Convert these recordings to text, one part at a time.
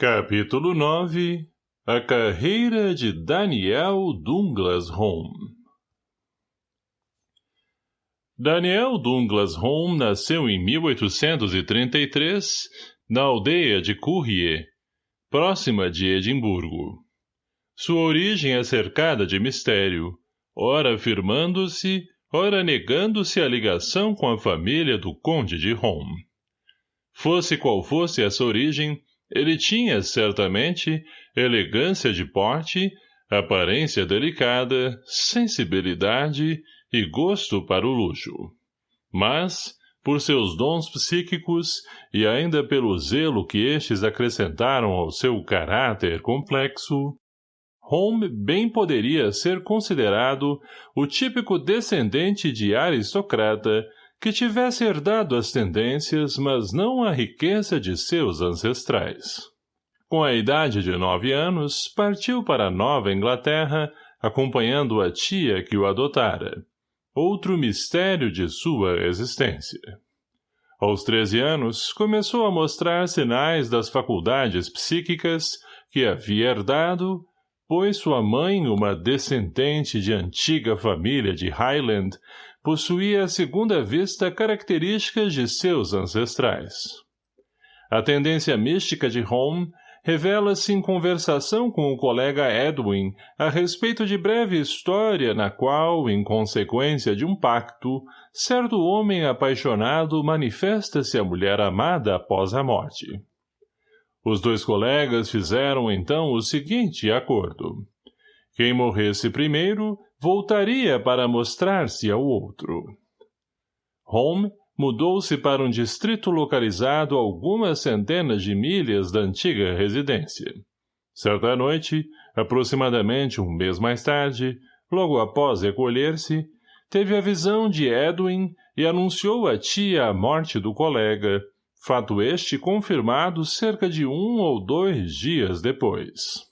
Capítulo 9 A carreira de Daniel Douglas Home Daniel Douglas Home nasceu em 1833 na aldeia de Courrier, próxima de Edimburgo. Sua origem é cercada de mistério, ora afirmando-se, ora negando-se a ligação com a família do conde de Home. Fosse qual fosse essa origem, ele tinha, certamente, elegância de porte, aparência delicada, sensibilidade e gosto para o luxo. Mas, por seus dons psíquicos e ainda pelo zelo que estes acrescentaram ao seu caráter complexo, Home bem poderia ser considerado o típico descendente de aristocrata que tivesse herdado as tendências, mas não a riqueza de seus ancestrais. Com a idade de nove anos, partiu para a Nova Inglaterra, acompanhando a tia que o adotara. Outro mistério de sua existência. Aos treze anos, começou a mostrar sinais das faculdades psíquicas que havia herdado, pois sua mãe, uma descendente de antiga família de Highland, possuía a segunda vista características de seus ancestrais. A tendência mística de Home revela-se em conversação com o colega Edwin a respeito de breve história na qual, em consequência de um pacto, certo homem apaixonado manifesta-se à mulher amada após a morte. Os dois colegas fizeram então o seguinte acordo. Quem morresse primeiro voltaria para mostrar-se ao outro. Home mudou-se para um distrito localizado a algumas centenas de milhas da antiga residência. Certa noite, aproximadamente um mês mais tarde, logo após recolher-se, teve a visão de Edwin e anunciou à tia a morte do colega, fato este confirmado cerca de um ou dois dias depois.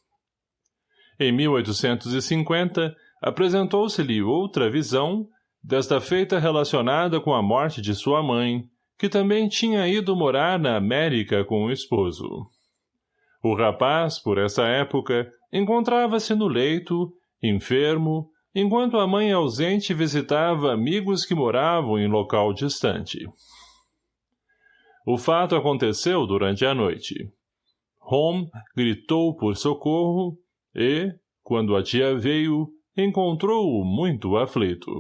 Em 1850, apresentou-se-lhe outra visão, desta feita relacionada com a morte de sua mãe, que também tinha ido morar na América com o esposo. O rapaz, por essa época, encontrava-se no leito, enfermo, enquanto a mãe ausente visitava amigos que moravam em local distante. O fato aconteceu durante a noite. Home gritou por socorro e, quando a tia veio, encontrou-o muito aflito.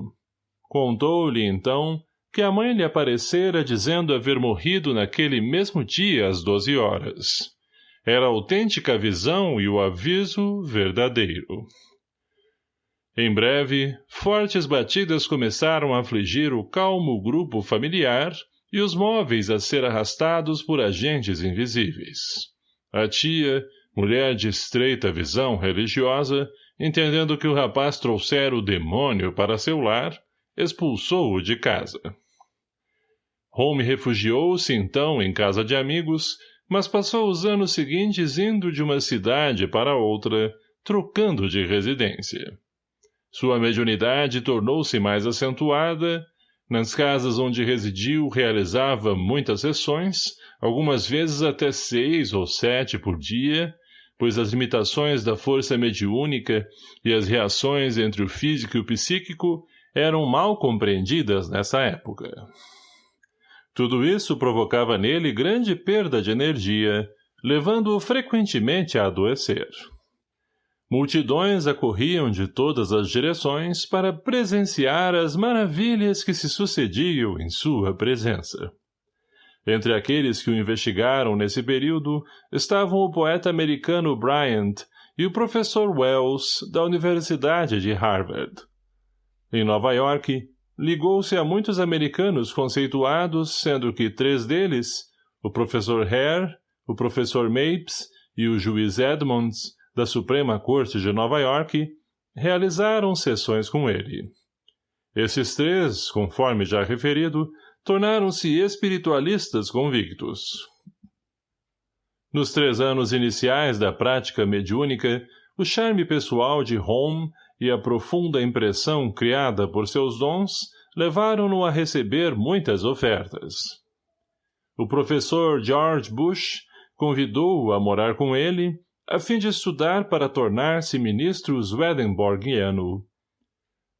Contou-lhe, então, que a mãe lhe aparecera dizendo haver morrido naquele mesmo dia às doze horas. Era autêntica a visão e o aviso verdadeiro. Em breve, fortes batidas começaram a afligir o calmo grupo familiar e os móveis a ser arrastados por agentes invisíveis. A tia, mulher de estreita visão religiosa, entendendo que o rapaz trouxera o demônio para seu lar, expulsou-o de casa. Home refugiou-se, então, em casa de amigos, mas passou os anos seguintes indo de uma cidade para outra, trocando de residência. Sua mediunidade tornou-se mais acentuada, nas casas onde residiu realizava muitas sessões, algumas vezes até seis ou sete por dia, pois as limitações da força mediúnica e as reações entre o físico e o psíquico eram mal compreendidas nessa época. Tudo isso provocava nele grande perda de energia, levando-o frequentemente a adoecer. Multidões acorriam de todas as direções para presenciar as maravilhas que se sucediam em sua presença. Entre aqueles que o investigaram nesse período estavam o poeta americano Bryant e o professor Wells, da Universidade de Harvard. Em Nova York, ligou-se a muitos americanos conceituados, sendo que três deles, o professor Hare, o professor Mapes e o juiz Edmonds, da Suprema Corte de Nova York, realizaram sessões com ele. Esses três, conforme já referido, tornaram-se espiritualistas convictos. Nos três anos iniciais da prática mediúnica, o charme pessoal de Home e a profunda impressão criada por seus dons levaram-no a receber muitas ofertas. O professor George Bush, convidou-o a morar com ele, a fim de estudar para tornar-se ministro Swedenborgiano.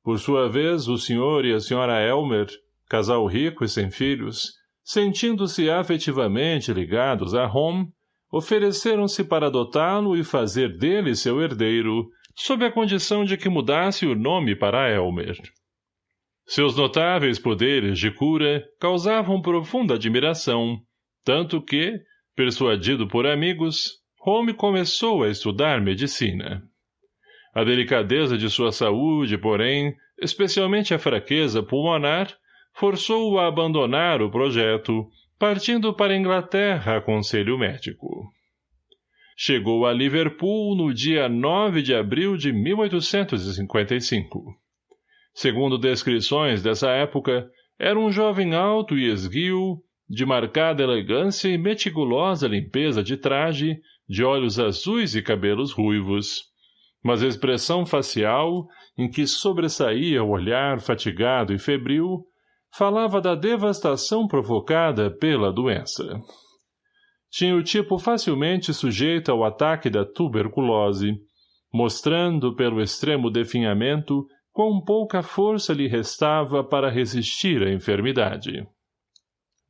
Por sua vez, o senhor e a senhora Elmer, casal rico e sem filhos, sentindo-se afetivamente ligados a Home, ofereceram-se para adotá-lo e fazer dele seu herdeiro, sob a condição de que mudasse o nome para Elmer. Seus notáveis poderes de cura causavam profunda admiração, tanto que, persuadido por amigos, Home começou a estudar medicina. A delicadeza de sua saúde, porém, especialmente a fraqueza pulmonar, forçou-o a abandonar o projeto, partindo para a Inglaterra a conselho médico. Chegou a Liverpool no dia 9 de abril de 1855. Segundo descrições dessa época, era um jovem alto e esguio, de marcada elegância e meticulosa limpeza de traje, de olhos azuis e cabelos ruivos, mas expressão facial, em que sobressaía o olhar fatigado e febril, falava da devastação provocada pela doença. Tinha o tipo facilmente sujeito ao ataque da tuberculose, mostrando pelo extremo definhamento quão pouca força lhe restava para resistir à enfermidade.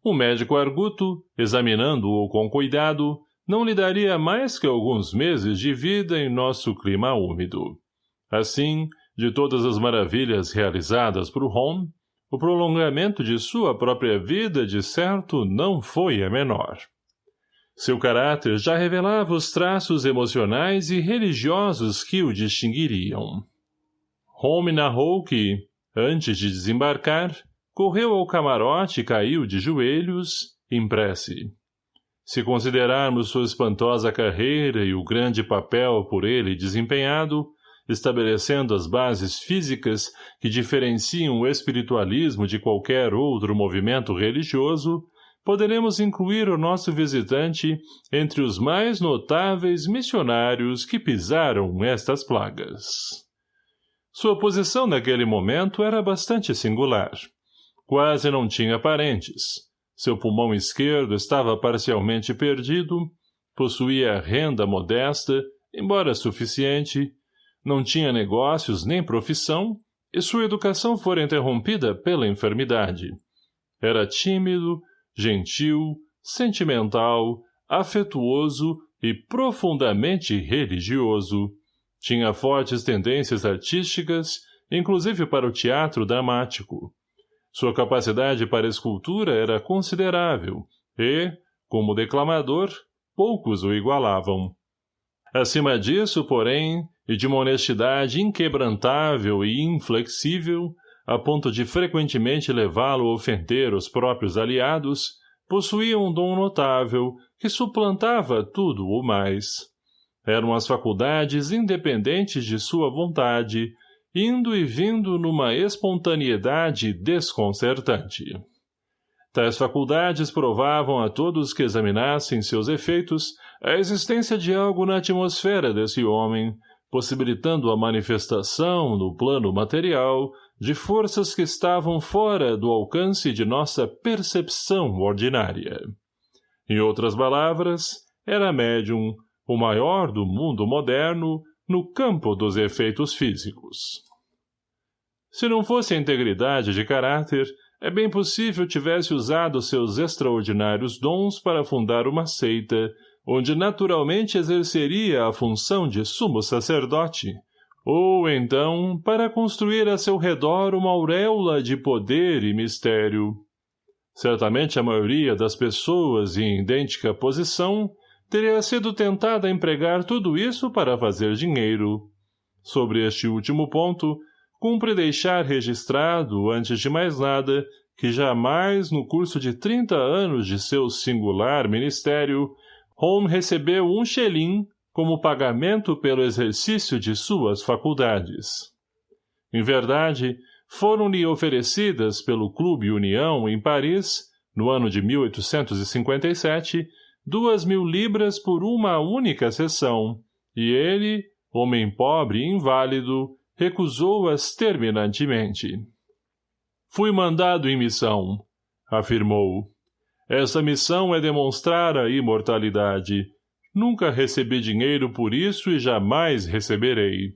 O médico arguto, examinando-o com cuidado, não lhe daria mais que alguns meses de vida em nosso clima úmido. Assim, de todas as maravilhas realizadas por Home, o prolongamento de sua própria vida, de certo, não foi a menor. Seu caráter já revelava os traços emocionais e religiosos que o distinguiriam. Home narrou que, antes de desembarcar, correu ao camarote e caiu de joelhos, em prece. Se considerarmos sua espantosa carreira e o grande papel por ele desempenhado, estabelecendo as bases físicas que diferenciam o espiritualismo de qualquer outro movimento religioso, poderemos incluir o nosso visitante entre os mais notáveis missionários que pisaram estas plagas. Sua posição naquele momento era bastante singular. Quase não tinha parentes. Seu pulmão esquerdo estava parcialmente perdido, possuía renda modesta, embora suficiente, não tinha negócios nem profissão, e sua educação fora interrompida pela enfermidade. Era tímido, gentil, sentimental, afetuoso e profundamente religioso, tinha fortes tendências artísticas, inclusive para o teatro dramático. Sua capacidade para escultura era considerável e, como declamador, poucos o igualavam. Acima disso, porém, e de uma honestidade inquebrantável e inflexível, a ponto de frequentemente levá-lo a ofender os próprios aliados, possuía um dom notável que suplantava tudo o mais. Eram as faculdades independentes de sua vontade, indo e vindo numa espontaneidade desconcertante. Tais faculdades provavam a todos que examinassem seus efeitos a existência de algo na atmosfera desse homem, possibilitando a manifestação, no plano material, de forças que estavam fora do alcance de nossa percepção ordinária. Em outras palavras, era médium, o maior do mundo moderno, no campo dos efeitos físicos. Se não fosse a integridade de caráter, é bem possível tivesse usado seus extraordinários dons para fundar uma seita, onde naturalmente exerceria a função de sumo sacerdote, ou, então, para construir a seu redor uma auréola de poder e mistério. Certamente a maioria das pessoas em idêntica posição teria sido tentada a empregar tudo isso para fazer dinheiro. Sobre este último ponto, cumpre deixar registrado, antes de mais nada, que jamais, no curso de trinta anos de seu singular ministério, Home recebeu um xelim como pagamento pelo exercício de suas faculdades. Em verdade, foram-lhe oferecidas pelo Clube União, em Paris, no ano de 1857, duas mil libras por uma única sessão, e ele, homem pobre e inválido, recusou-as terminantemente. Fui mandado em missão, afirmou. Essa missão é demonstrar a imortalidade. Nunca recebi dinheiro por isso e jamais receberei.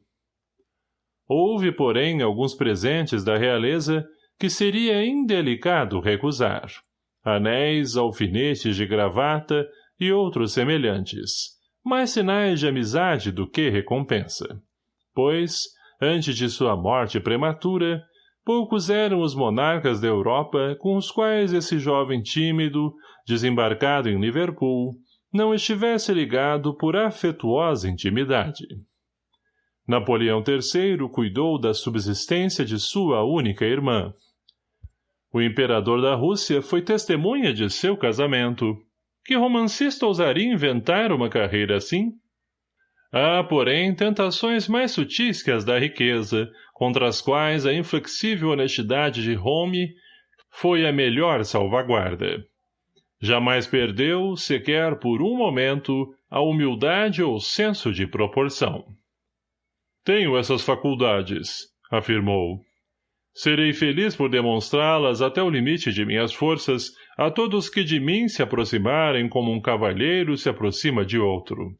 Houve, porém, alguns presentes da realeza que seria indelicado recusar. Anéis, alfinetes de gravata e outros semelhantes, mais sinais de amizade do que recompensa. Pois, antes de sua morte prematura, poucos eram os monarcas da Europa com os quais esse jovem tímido, desembarcado em Liverpool, não estivesse ligado por afetuosa intimidade. Napoleão III cuidou da subsistência de sua única irmã. O imperador da Rússia foi testemunha de seu casamento. Que romancista ousaria inventar uma carreira assim? Há, porém, tentações mais sutis que as da riqueza, contra as quais a inflexível honestidade de Home foi a melhor salvaguarda. Jamais perdeu, sequer por um momento, a humildade ou senso de proporção. Tenho essas faculdades, afirmou. Serei feliz por demonstrá-las até o limite de minhas forças a todos que de mim se aproximarem como um cavalheiro se aproxima de outro.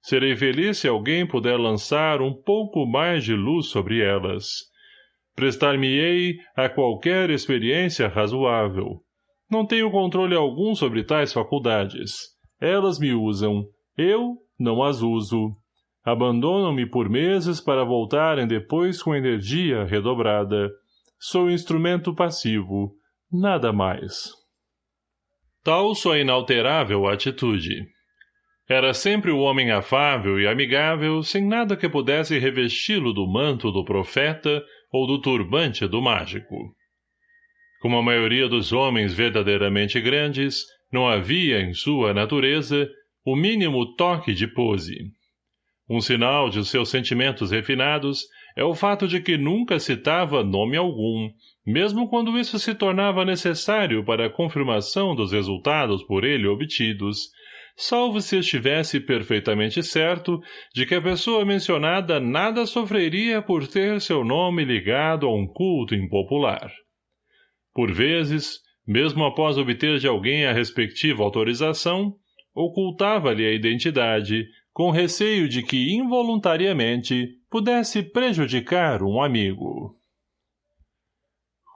Serei feliz se alguém puder lançar um pouco mais de luz sobre elas. Prestar-me-ei a qualquer experiência razoável. Não tenho controle algum sobre tais faculdades. Elas me usam. Eu não as uso. Abandonam-me por meses para voltarem depois com energia redobrada. Sou instrumento passivo, nada mais. Tal sua inalterável atitude. Era sempre o homem afável e amigável, sem nada que pudesse revesti-lo do manto do profeta ou do turbante do mágico. Como a maioria dos homens verdadeiramente grandes, não havia em sua natureza o mínimo toque de pose. Um sinal de seus sentimentos refinados é o fato de que nunca citava nome algum, mesmo quando isso se tornava necessário para a confirmação dos resultados por ele obtidos, salvo se estivesse perfeitamente certo de que a pessoa mencionada nada sofreria por ter seu nome ligado a um culto impopular. Por vezes, mesmo após obter de alguém a respectiva autorização, ocultava-lhe a identidade, com receio de que, involuntariamente, pudesse prejudicar um amigo.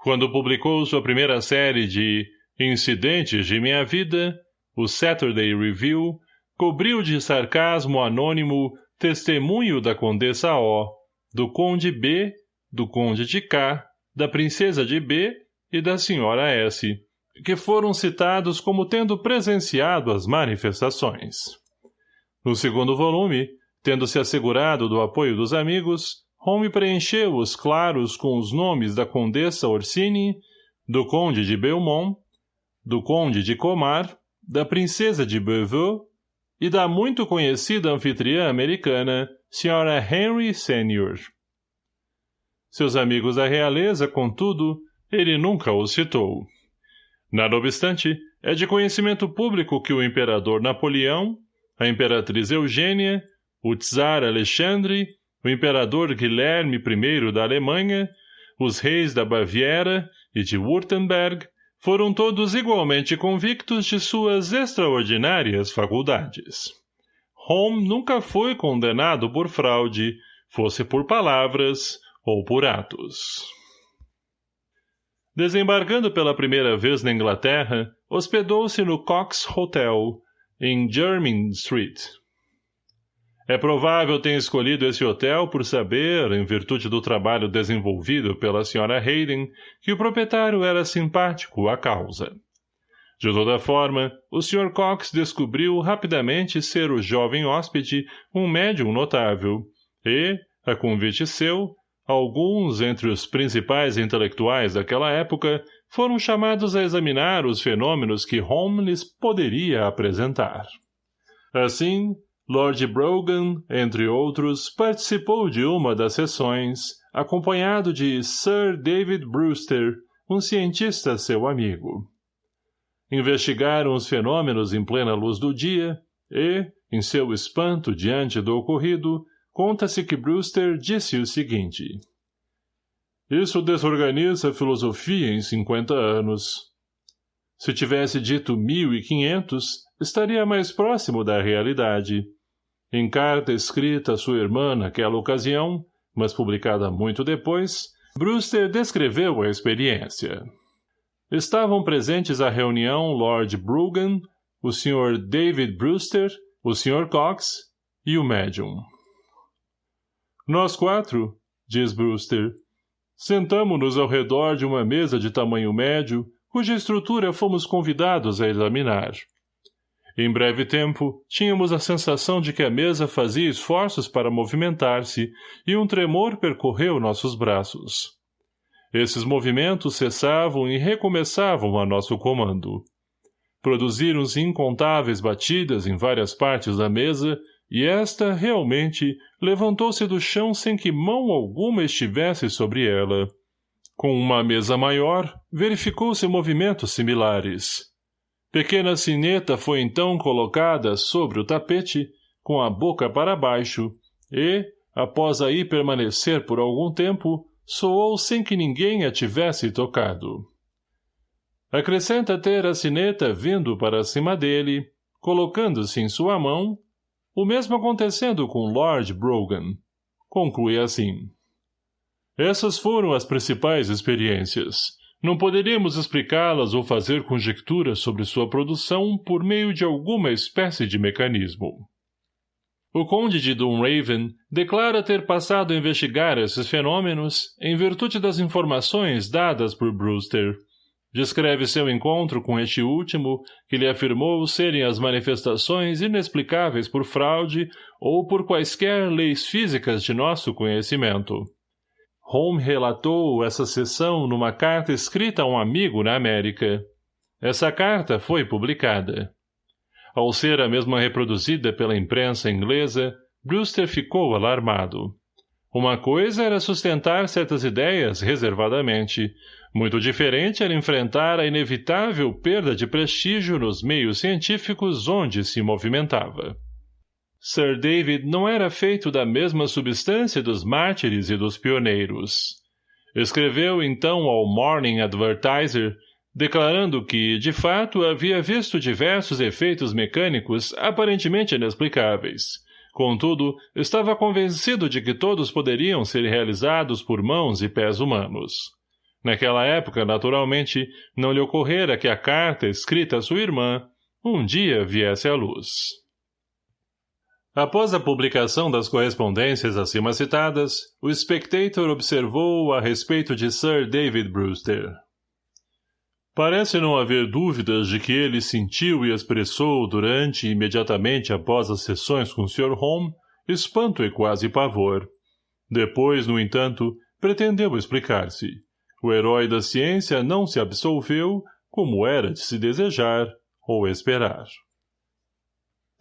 Quando publicou sua primeira série de Incidentes de Minha Vida, o Saturday Review, cobriu de sarcasmo anônimo testemunho da Condessa O, do Conde B, do Conde de K, da Princesa de B e da Senhora S, que foram citados como tendo presenciado as manifestações. No segundo volume, tendo-se assegurado do apoio dos amigos, Home preencheu os claros com os nomes da Condessa Orsini, do Conde de Belmont, do Conde de Comar, da Princesa de Beauvau e da muito conhecida anfitriã americana, Sra. Henry Sr. Seus amigos da realeza, contudo, ele nunca os citou. Nada obstante, é de conhecimento público que o imperador Napoleão, a imperatriz Eugênia, o czar Alexandre, o imperador Guilherme I da Alemanha, os reis da Baviera e de Württemberg, foram todos igualmente convictos de suas extraordinárias faculdades. Home nunca foi condenado por fraude, fosse por palavras ou por atos. Desembarcando pela primeira vez na Inglaterra, hospedou-se no Cox Hotel, em Jermyn Street. É provável ter escolhido esse hotel por saber, em virtude do trabalho desenvolvido pela Sra. Hayden, que o proprietário era simpático à causa. De toda forma, o Sr. Cox descobriu rapidamente ser o jovem hóspede um médium notável, e, a convite seu, alguns entre os principais intelectuais daquela época foram chamados a examinar os fenômenos que Holmes poderia apresentar. Assim, Lord Brogan, entre outros, participou de uma das sessões, acompanhado de Sir David Brewster, um cientista seu amigo. Investigaram os fenômenos em plena luz do dia e, em seu espanto diante do ocorrido, conta-se que Brewster disse o seguinte. Isso desorganiza a filosofia em cinquenta anos. Se tivesse dito mil e quinhentos, estaria mais próximo da realidade. Em carta escrita a sua irmã naquela ocasião, mas publicada muito depois, Brewster descreveu a experiência. Estavam presentes à reunião Lord Brugan, o Sr. David Brewster, o Sr. Cox e o médium. Nós quatro, diz Brewster, sentamo-nos ao redor de uma mesa de tamanho médio, cuja estrutura fomos convidados a examinar. Em breve tempo, tínhamos a sensação de que a mesa fazia esforços para movimentar-se e um tremor percorreu nossos braços. Esses movimentos cessavam e recomeçavam a nosso comando. Produziram-se incontáveis batidas em várias partes da mesa e esta, realmente, levantou-se do chão sem que mão alguma estivesse sobre ela. Com uma mesa maior, verificou-se movimentos similares. Pequena sineta foi então colocada sobre o tapete, com a boca para baixo, e, após aí permanecer por algum tempo, soou sem que ninguém a tivesse tocado. Acrescenta ter a sineta vindo para cima dele, colocando-se em sua mão, o mesmo acontecendo com Lord Brogan. Conclui assim. Essas foram as principais experiências. Não poderíamos explicá-las ou fazer conjecturas sobre sua produção por meio de alguma espécie de mecanismo. O conde de Dunraven declara ter passado a investigar esses fenômenos em virtude das informações dadas por Brewster, Descreve seu encontro com este último, que lhe afirmou serem as manifestações inexplicáveis por fraude ou por quaisquer leis físicas de nosso conhecimento. Home relatou essa sessão numa carta escrita a um amigo na América. Essa carta foi publicada. Ao ser a mesma reproduzida pela imprensa inglesa, Brewster ficou alarmado. Uma coisa era sustentar certas ideias reservadamente, muito diferente era enfrentar a inevitável perda de prestígio nos meios científicos onde se movimentava. Sir David não era feito da mesma substância dos mártires e dos pioneiros. Escreveu então ao Morning Advertiser, declarando que, de fato, havia visto diversos efeitos mecânicos aparentemente inexplicáveis. Contudo, estava convencido de que todos poderiam ser realizados por mãos e pés humanos. Naquela época, naturalmente, não lhe ocorrera que a carta escrita a sua irmã um dia viesse à luz. Após a publicação das correspondências acima citadas, o Spectator observou a respeito de Sir David Brewster. Parece não haver dúvidas de que ele sentiu e expressou durante e imediatamente após as sessões com Sr. Holmes espanto e quase pavor. Depois, no entanto, pretendeu explicar-se. O herói da ciência não se absolveu, como era de se desejar ou esperar.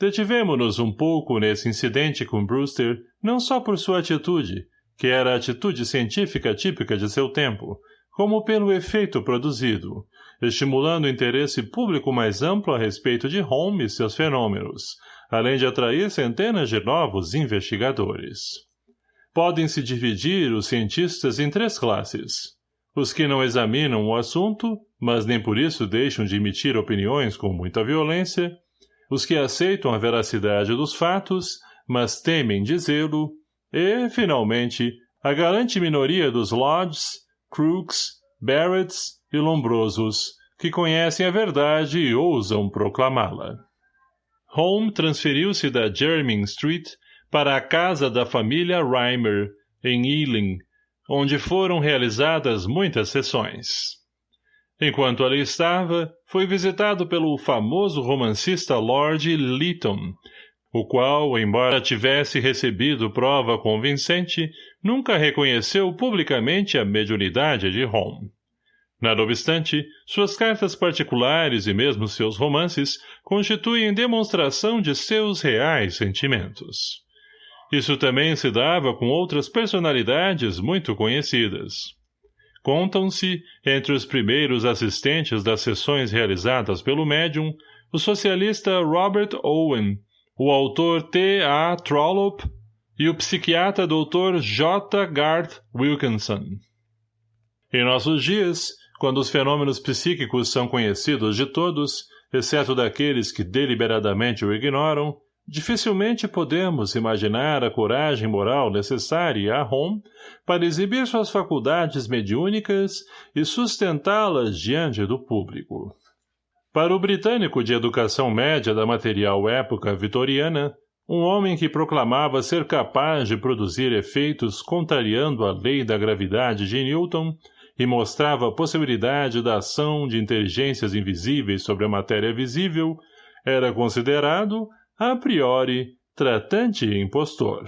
Detivemo-nos um pouco nesse incidente com Brewster, não só por sua atitude, que era a atitude científica típica de seu tempo, como pelo efeito produzido, estimulando o interesse público mais amplo a respeito de Holmes e seus fenômenos, além de atrair centenas de novos investigadores. Podem-se dividir os cientistas em três classes. Os que não examinam o assunto, mas nem por isso deixam de emitir opiniões com muita violência, os que aceitam a veracidade dos fatos, mas temem dizê-lo, e, finalmente, a galante minoria dos Lodges, Crooks, Barretts e Lombrosos, que conhecem a verdade e ousam proclamá-la. Home transferiu-se da Jermyn Street para a casa da família Reimer, em Ealing, onde foram realizadas muitas sessões. Enquanto ali estava, foi visitado pelo famoso romancista Lord Lytton, o qual, embora tivesse recebido prova convincente, nunca reconheceu publicamente a mediunidade de Home. Nada obstante, suas cartas particulares e mesmo seus romances constituem demonstração de seus reais sentimentos. Isso também se dava com outras personalidades muito conhecidas. Contam-se, entre os primeiros assistentes das sessões realizadas pelo médium, o socialista Robert Owen, o autor T. A. Trollope e o psiquiatra Dr. J. Garth Wilkinson. Em nossos dias, quando os fenômenos psíquicos são conhecidos de todos, exceto daqueles que deliberadamente o ignoram, dificilmente podemos imaginar a coragem moral necessária a Hom para exibir suas faculdades mediúnicas e sustentá-las diante do público. Para o britânico de educação média da material época vitoriana, um homem que proclamava ser capaz de produzir efeitos contrariando a lei da gravidade de Newton e mostrava a possibilidade da ação de inteligências invisíveis sobre a matéria visível, era considerado, a priori, tratante e impostor.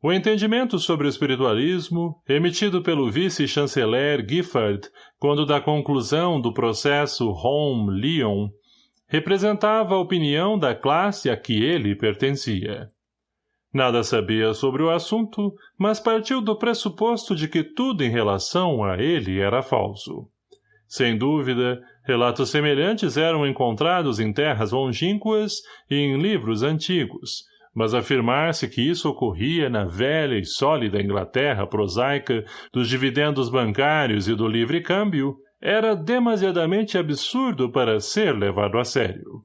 O entendimento sobre o espiritualismo, emitido pelo vice-chanceler Giffard quando da conclusão do processo Home-Lyon, representava a opinião da classe a que ele pertencia. Nada sabia sobre o assunto, mas partiu do pressuposto de que tudo em relação a ele era falso. Sem dúvida, relatos semelhantes eram encontrados em terras longínquas e em livros antigos, mas afirmar-se que isso ocorria na velha e sólida Inglaterra prosaica dos dividendos bancários e do livre câmbio era demasiadamente absurdo para ser levado a sério.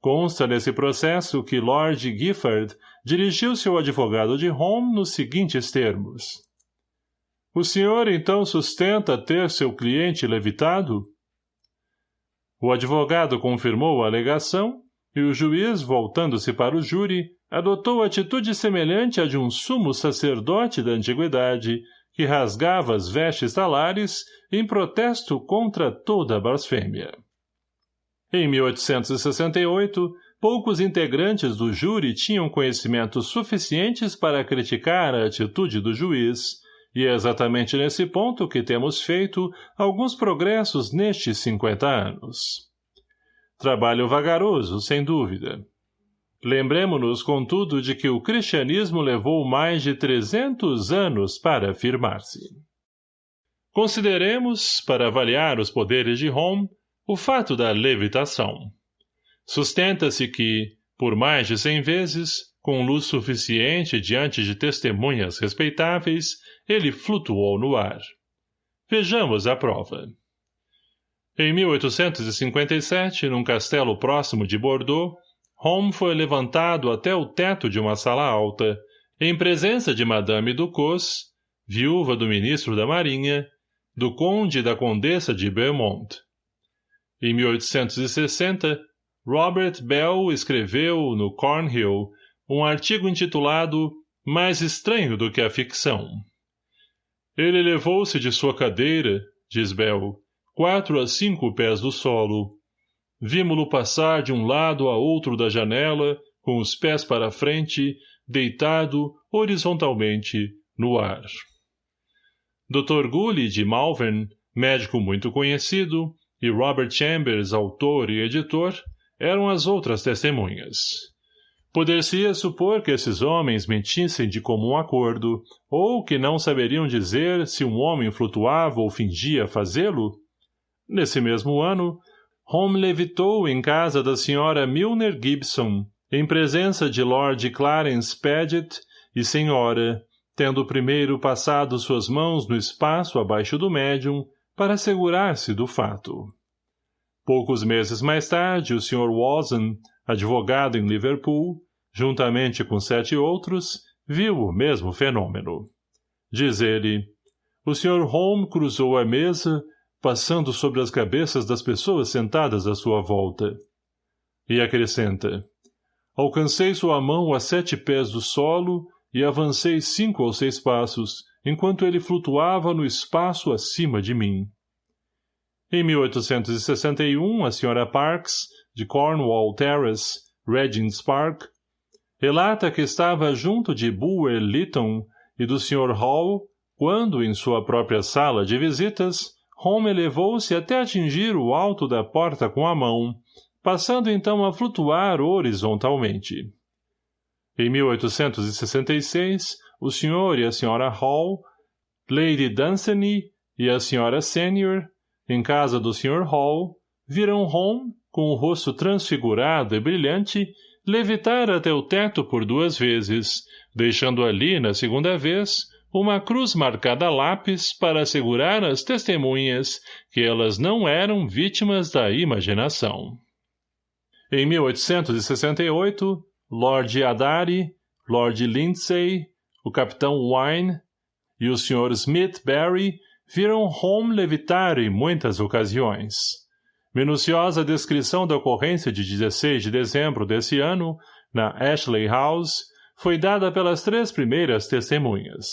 Consta nesse processo que Lord Giffard dirigiu-se ao advogado de Home nos seguintes termos. O senhor, então, sustenta ter seu cliente levitado? O advogado confirmou a alegação e o juiz, voltando-se para o júri, adotou atitude semelhante à de um sumo sacerdote da antiguidade, que rasgava as vestes talares em protesto contra toda a blasfêmia. Em 1868, poucos integrantes do júri tinham conhecimentos suficientes para criticar a atitude do juiz, e é exatamente nesse ponto que temos feito alguns progressos nestes 50 anos. Trabalho vagaroso, sem dúvida. Lembremos-nos, contudo, de que o cristianismo levou mais de 300 anos para afirmar-se. Consideremos, para avaliar os poderes de Home, o fato da levitação. Sustenta-se que, por mais de cem vezes, com luz suficiente diante de testemunhas respeitáveis, ele flutuou no ar. Vejamos a prova. Em 1857, num castelo próximo de Bordeaux, Holmes foi levantado até o teto de uma sala alta, em presença de Madame Ducos, viúva do ministro da Marinha, do conde e da condessa de Beaumont. Em 1860, Robert Bell escreveu, no Cornhill, um artigo intitulado Mais estranho do que a ficção. Ele levou-se de sua cadeira, diz Bell, quatro a cinco pés do solo, Vimo-lo passar de um lado a outro da janela, com os pés para frente, deitado, horizontalmente, no ar. Dr. Gully de Malvern, médico muito conhecido, e Robert Chambers, autor e editor, eram as outras testemunhas. Poder-se-ia supor que esses homens mentissem de comum acordo, ou que não saberiam dizer se um homem flutuava ou fingia fazê-lo? Nesse mesmo ano, Home levitou em casa da senhora Milner Gibson, em presença de Lord Clarence Paget e senhora, tendo primeiro passado suas mãos no espaço abaixo do médium para assegurar-se do fato. Poucos meses mais tarde, o Sr. Watson, advogado em Liverpool, juntamente com sete outros, viu o mesmo fenômeno. Diz ele, o Sr. Home cruzou a mesa passando sobre as cabeças das pessoas sentadas à sua volta. E acrescenta, alcancei sua mão a sete pés do solo e avancei cinco ou seis passos, enquanto ele flutuava no espaço acima de mim. Em 1861, a Sra. Parks, de Cornwall Terrace, Regent's Park, relata que estava junto de Bulwer Lytton e do Sr. Hall quando, em sua própria sala de visitas, Home elevou-se até atingir o alto da porta com a mão, passando então a flutuar horizontalmente. Em 1866, o Sr. e a Sra. Hall, Lady Dunsany e a Sra. Senior, em casa do Sr. Hall, viram Home, com o rosto transfigurado e brilhante, levitar até o teto por duas vezes, deixando ali, na segunda vez, uma cruz marcada a lápis para assegurar às testemunhas que elas não eram vítimas da imaginação. Em 1868, Lord Adari, Lord Lindsay, o capitão Wine e o Sr. Smith Barry viram Home levitar em muitas ocasiões. Minuciosa descrição da ocorrência de 16 de dezembro desse ano, na Ashley House, foi dada pelas três primeiras testemunhas.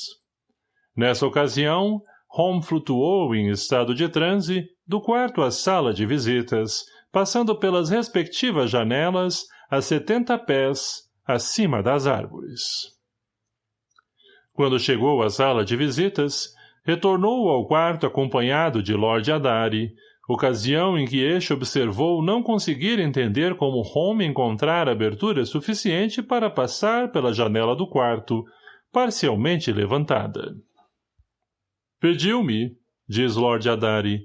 Nessa ocasião, Home flutuou em estado de transe do quarto à sala de visitas, passando pelas respectivas janelas a setenta pés acima das árvores. Quando chegou à sala de visitas, retornou ao quarto acompanhado de Lord Adari, ocasião em que este observou não conseguir entender como Home encontrar abertura suficiente para passar pela janela do quarto, parcialmente levantada. Pediu-me, diz Lord Adari,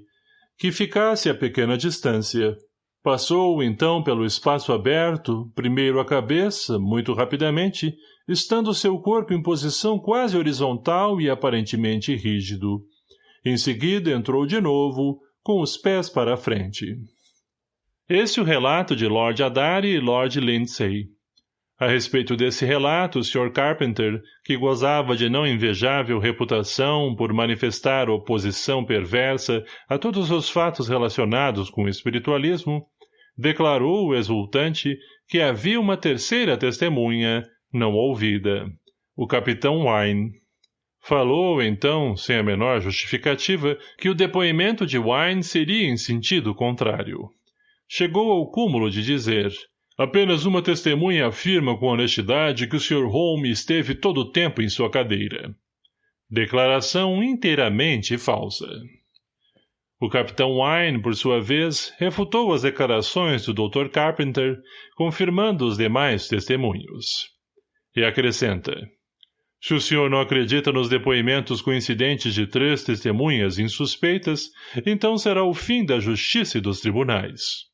que ficasse a pequena distância. Passou, então, pelo espaço aberto, primeiro a cabeça, muito rapidamente, estando seu corpo em posição quase horizontal e aparentemente rígido. Em seguida entrou de novo, com os pés para a frente. Esse é o relato de Lord Adari e Lord Lindsay. A respeito desse relato, o Sr. Carpenter, que gozava de não invejável reputação por manifestar oposição perversa a todos os fatos relacionados com o espiritualismo, declarou, exultante, que havia uma terceira testemunha, não ouvida, o capitão Wine. Falou, então, sem a menor justificativa, que o depoimento de Wine seria em sentido contrário. Chegou ao cúmulo de dizer Apenas uma testemunha afirma com honestidade que o Sr. Holmes esteve todo o tempo em sua cadeira. Declaração inteiramente falsa. O capitão Wine, por sua vez, refutou as declarações do Dr. Carpenter, confirmando os demais testemunhos. E acrescenta. Se o senhor não acredita nos depoimentos coincidentes de três testemunhas insuspeitas, então será o fim da justiça e dos tribunais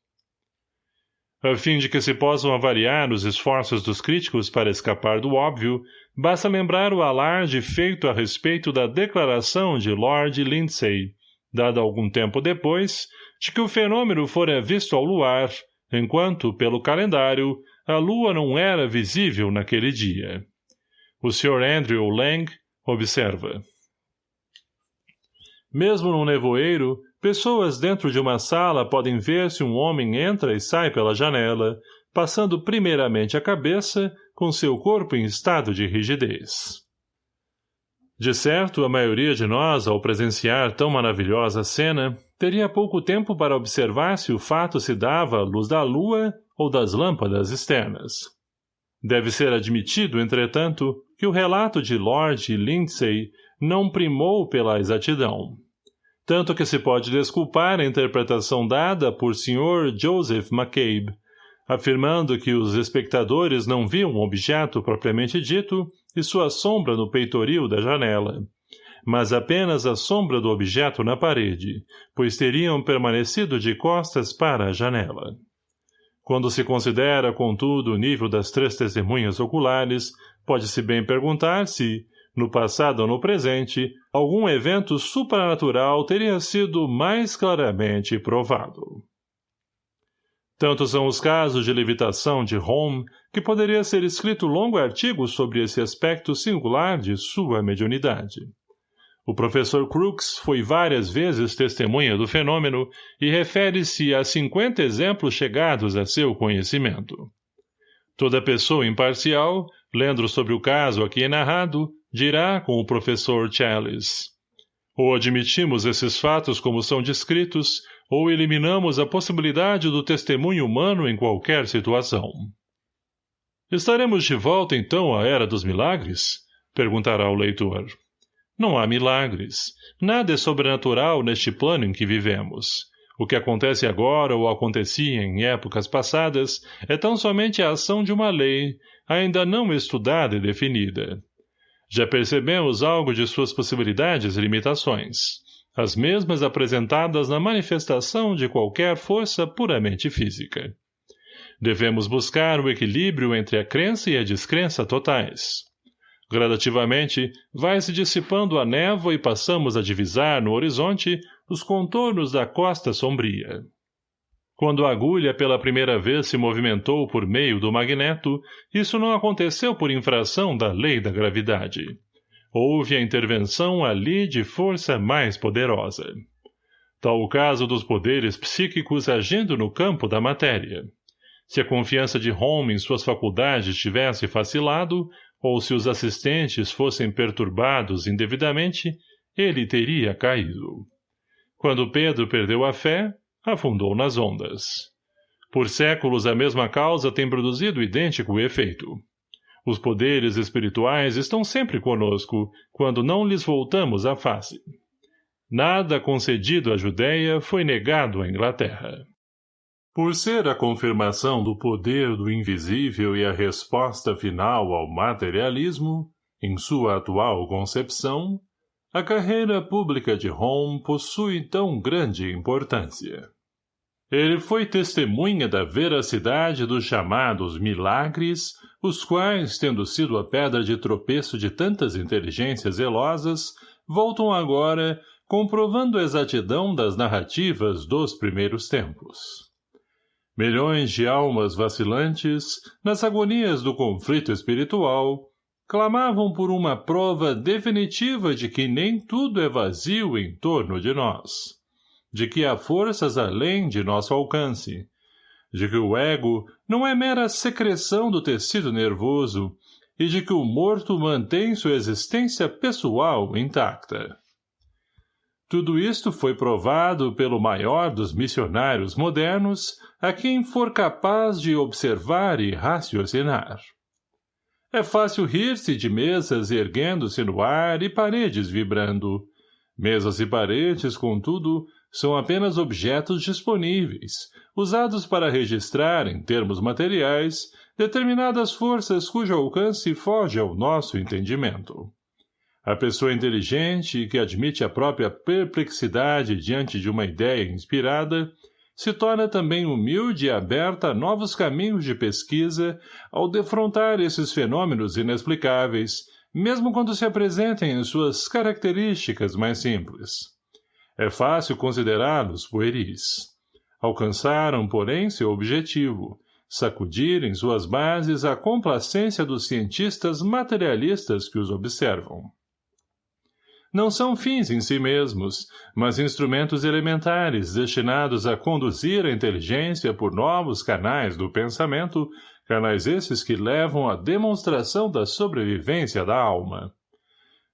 a fim de que se possam avaliar os esforços dos críticos para escapar do óbvio, basta lembrar o alarde feito a respeito da declaração de Lord Lindsay, dada algum tempo depois, de que o fenômeno fora visto ao luar, enquanto, pelo calendário, a lua não era visível naquele dia. O Sr. Andrew Lang observa. Mesmo num nevoeiro, Pessoas dentro de uma sala podem ver se um homem entra e sai pela janela, passando primeiramente a cabeça, com seu corpo em estado de rigidez. De certo, a maioria de nós, ao presenciar tão maravilhosa cena, teria pouco tempo para observar se o fato se dava à luz da lua ou das lâmpadas externas. Deve ser admitido, entretanto, que o relato de Lord Lindsay não primou pela exatidão tanto que se pode desculpar a interpretação dada por Sr. Joseph McCabe, afirmando que os espectadores não viam o objeto propriamente dito e sua sombra no peitoril da janela, mas apenas a sombra do objeto na parede, pois teriam permanecido de costas para a janela. Quando se considera, contudo, o nível das três testemunhas oculares, pode-se bem perguntar se, no passado ou no presente, algum evento supranatural teria sido mais claramente provado. Tanto são os casos de levitação de Home que poderia ser escrito longo artigo sobre esse aspecto singular de sua mediunidade. O professor Crooks foi várias vezes testemunha do fenômeno e refere-se a cinquenta exemplos chegados a seu conhecimento. Toda pessoa imparcial, lendo sobre o caso aqui narrado, dirá com o professor Chalice. Ou admitimos esses fatos como são descritos, ou eliminamos a possibilidade do testemunho humano em qualquer situação. Estaremos de volta, então, à Era dos Milagres? Perguntará o leitor. Não há milagres. Nada é sobrenatural neste plano em que vivemos. O que acontece agora ou acontecia em épocas passadas é tão somente a ação de uma lei, ainda não estudada e definida. Já percebemos algo de suas possibilidades e limitações, as mesmas apresentadas na manifestação de qualquer força puramente física. Devemos buscar o equilíbrio entre a crença e a descrença totais. Gradativamente, vai se dissipando a névoa e passamos a divisar no horizonte os contornos da costa sombria. Quando a agulha pela primeira vez se movimentou por meio do magneto, isso não aconteceu por infração da lei da gravidade. Houve a intervenção ali de força mais poderosa. Tal o caso dos poderes psíquicos agindo no campo da matéria. Se a confiança de Home em suas faculdades tivesse facilado, ou se os assistentes fossem perturbados indevidamente, ele teria caído. Quando Pedro perdeu a fé, afundou nas ondas. Por séculos a mesma causa tem produzido idêntico efeito. Os poderes espirituais estão sempre conosco, quando não lhes voltamos a face. Nada concedido à Judéia foi negado à Inglaterra. Por ser a confirmação do poder do invisível e a resposta final ao materialismo, em sua atual concepção, a carreira pública de Home possui tão grande importância. Ele foi testemunha da veracidade dos chamados milagres, os quais, tendo sido a pedra de tropeço de tantas inteligências zelosas, voltam agora comprovando a exatidão das narrativas dos primeiros tempos. Milhões de almas vacilantes, nas agonias do conflito espiritual, clamavam por uma prova definitiva de que nem tudo é vazio em torno de nós, de que há forças além de nosso alcance, de que o ego não é mera secreção do tecido nervoso e de que o morto mantém sua existência pessoal intacta. Tudo isto foi provado pelo maior dos missionários modernos a quem for capaz de observar e raciocinar. É fácil rir-se de mesas erguendo-se no ar e paredes vibrando. Mesas e paredes, contudo, são apenas objetos disponíveis, usados para registrar, em termos materiais, determinadas forças cujo alcance foge ao nosso entendimento. A pessoa inteligente que admite a própria perplexidade diante de uma ideia inspirada se torna também humilde e aberta a novos caminhos de pesquisa ao defrontar esses fenômenos inexplicáveis, mesmo quando se apresentem em suas características mais simples. É fácil considerá-los pueris. Alcançaram, porém, seu objetivo, sacudir em suas bases a complacência dos cientistas materialistas que os observam não são fins em si mesmos, mas instrumentos elementares destinados a conduzir a inteligência por novos canais do pensamento, canais esses que levam à demonstração da sobrevivência da alma.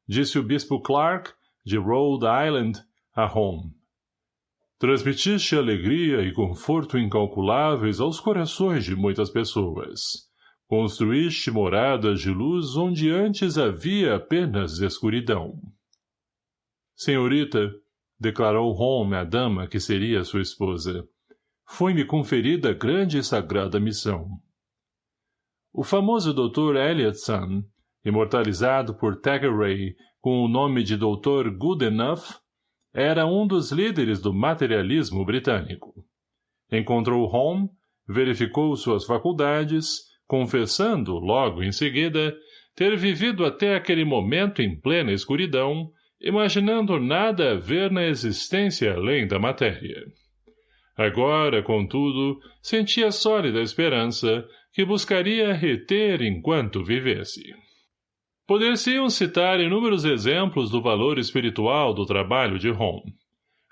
Disse o bispo Clark, de Rhode Island, a Home. Transmitiste alegria e conforto incalculáveis aos corações de muitas pessoas. Construíste moradas de luz onde antes havia apenas escuridão. Senhorita, declarou Holmes à dama que seria sua esposa, foi-me conferida grande e sagrada missão. O famoso Dr. Elliotson, imortalizado por Thackeray com o nome de Dr. Goodenough, era um dos líderes do materialismo britânico. Encontrou Holmes, verificou suas faculdades, confessando, logo em seguida, ter vivido até aquele momento em plena escuridão, imaginando nada a ver na existência além da matéria. Agora, contudo, sentia sólida esperança que buscaria reter enquanto vivesse. Poder-se-iam citar inúmeros exemplos do valor espiritual do trabalho de Home.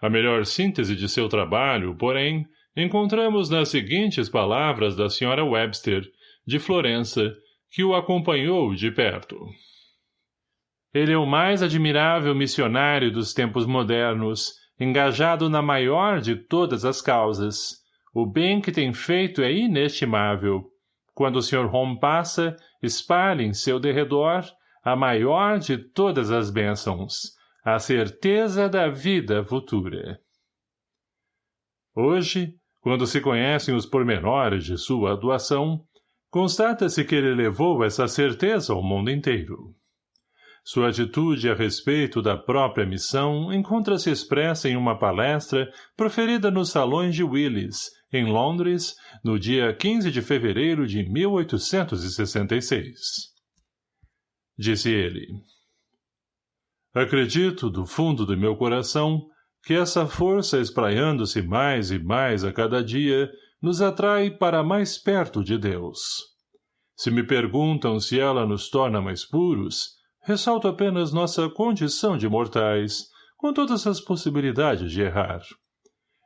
A melhor síntese de seu trabalho, porém, encontramos nas seguintes palavras da Sra. Webster, de Florença, que o acompanhou de perto. Ele é o mais admirável missionário dos tempos modernos, engajado na maior de todas as causas. O bem que tem feito é inestimável. Quando o Sr. Home passa, espalhe em seu derredor a maior de todas as bênçãos, a certeza da vida futura. Hoje, quando se conhecem os pormenores de sua doação, constata-se que ele levou essa certeza ao mundo inteiro. Sua atitude a respeito da própria missão encontra-se expressa em uma palestra proferida nos salões de Willis, em Londres, no dia 15 de fevereiro de 1866. Disse ele. Acredito, do fundo do meu coração, que essa força espraiando-se mais e mais a cada dia nos atrai para mais perto de Deus. Se me perguntam se ela nos torna mais puros, ressalto apenas nossa condição de mortais, com todas as possibilidades de errar.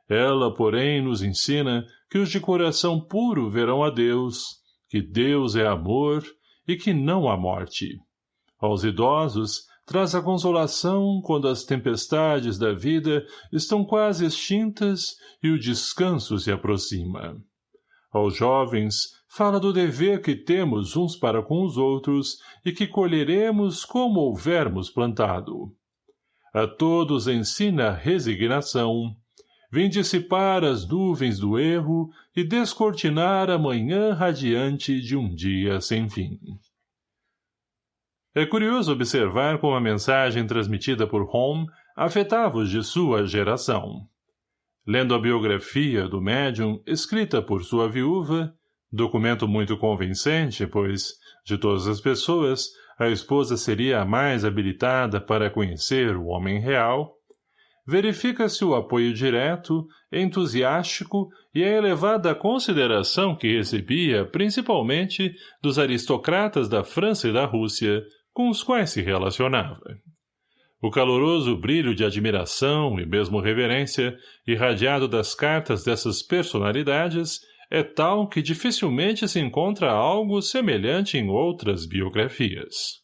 Ela, porém, nos ensina que os de coração puro verão a Deus, que Deus é amor e que não há morte. Aos idosos, traz a consolação quando as tempestades da vida estão quase extintas e o descanso se aproxima. Aos jovens, fala do dever que temos uns para com os outros e que colheremos como houvermos plantado. A todos ensina resignação, vem dissipar as nuvens do erro e descortinar a manhã radiante de um dia sem fim. É curioso observar como a mensagem transmitida por Home afetava os de sua geração. Lendo a biografia do médium escrita por sua viúva, documento muito convincente, pois, de todas as pessoas, a esposa seria a mais habilitada para conhecer o homem real, verifica-se o apoio direto, entusiástico e a elevada consideração que recebia principalmente dos aristocratas da França e da Rússia, com os quais se relacionava. O caloroso brilho de admiração e mesmo reverência irradiado das cartas dessas personalidades é tal que dificilmente se encontra algo semelhante em outras biografias.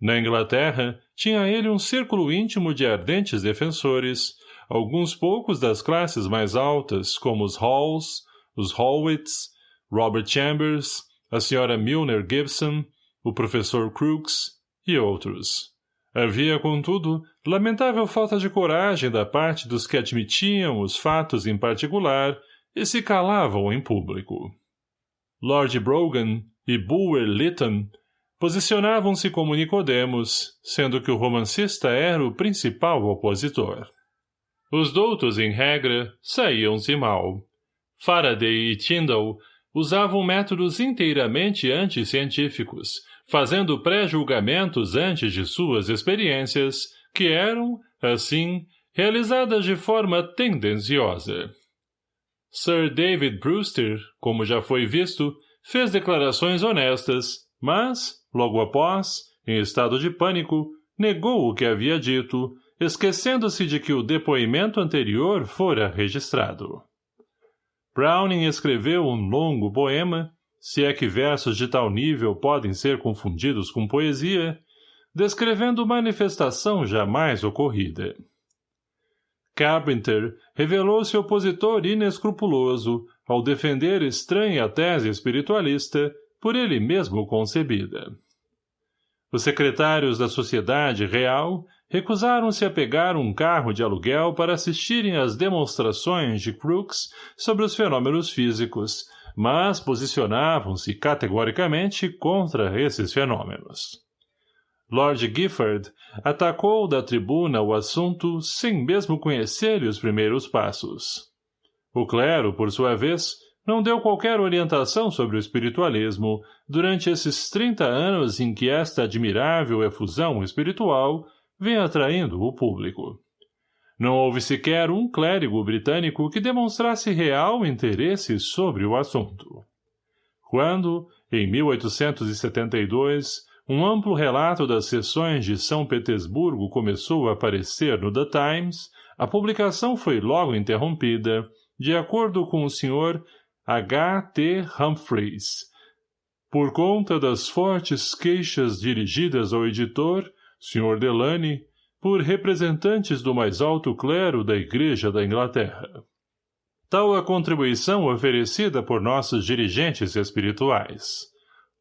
Na Inglaterra, tinha ele um círculo íntimo de ardentes defensores, alguns poucos das classes mais altas, como os Halls, os Hallwitts, Robert Chambers, a senhora Milner Gibson, o professor Crooks e outros. Havia, contudo, lamentável falta de coragem da parte dos que admitiam os fatos em particular e se calavam em público. Lord Brogan e Bulwer Lytton posicionavam-se como Nicodemos, sendo que o romancista era o principal opositor. Os doutos, em regra, saíam-se mal. Faraday e Tyndall usavam métodos inteiramente anticientíficos, fazendo pré-julgamentos antes de suas experiências, que eram, assim, realizadas de forma tendenciosa. Sir David Brewster, como já foi visto, fez declarações honestas, mas, Logo após, em estado de pânico, negou o que havia dito, esquecendo-se de que o depoimento anterior fora registrado. Browning escreveu um longo poema, se é que versos de tal nível podem ser confundidos com poesia, descrevendo manifestação jamais ocorrida. Carpenter revelou-se opositor inescrupuloso ao defender estranha tese espiritualista por ele mesmo concebida. Os secretários da Sociedade Real recusaram-se a pegar um carro de aluguel para assistirem às demonstrações de Crookes sobre os fenômenos físicos, mas posicionavam-se categoricamente contra esses fenômenos. Lord Gifford atacou da tribuna o assunto sem mesmo conhecer os primeiros passos. O clero, por sua vez, não deu qualquer orientação sobre o espiritualismo durante esses 30 anos em que esta admirável efusão espiritual vem atraindo o público. Não houve sequer um clérigo britânico que demonstrasse real interesse sobre o assunto. Quando, em 1872, um amplo relato das sessões de São Petersburgo começou a aparecer no The Times, a publicação foi logo interrompida, de acordo com o Sr. H. T. Humphreys. Por conta das fortes queixas dirigidas ao editor, Sr. Delany, por representantes do mais alto clero da Igreja da Inglaterra. Tal a contribuição oferecida por nossos dirigentes espirituais.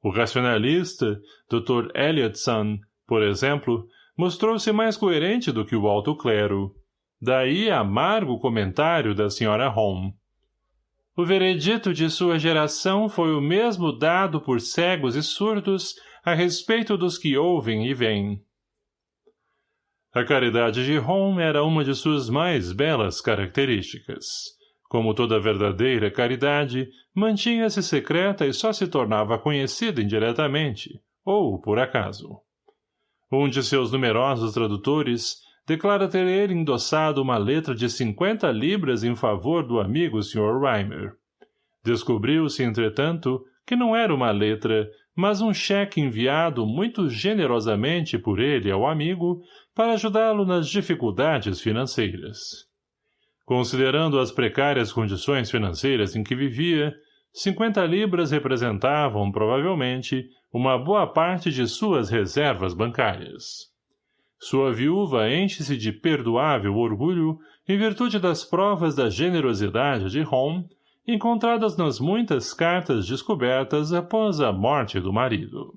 O racionalista, Dr. Elliotson, por exemplo, mostrou-se mais coerente do que o alto clero. Daí amargo comentário da Sra. Home. O veredito de sua geração foi o mesmo dado por cegos e surdos a respeito dos que ouvem e veem. A caridade de Rom era uma de suas mais belas características. Como toda verdadeira caridade, mantinha-se secreta e só se tornava conhecida indiretamente, ou por acaso. Um de seus numerosos tradutores declara ter ele endossado uma letra de cinquenta libras em favor do amigo Sr. Reimer. Descobriu-se, entretanto, que não era uma letra, mas um cheque enviado muito generosamente por ele ao amigo para ajudá-lo nas dificuldades financeiras. Considerando as precárias condições financeiras em que vivia, cinquenta libras representavam, provavelmente, uma boa parte de suas reservas bancárias. Sua viúva enche-se de perdoável orgulho em virtude das provas da generosidade de Home encontradas nas muitas cartas descobertas após a morte do marido.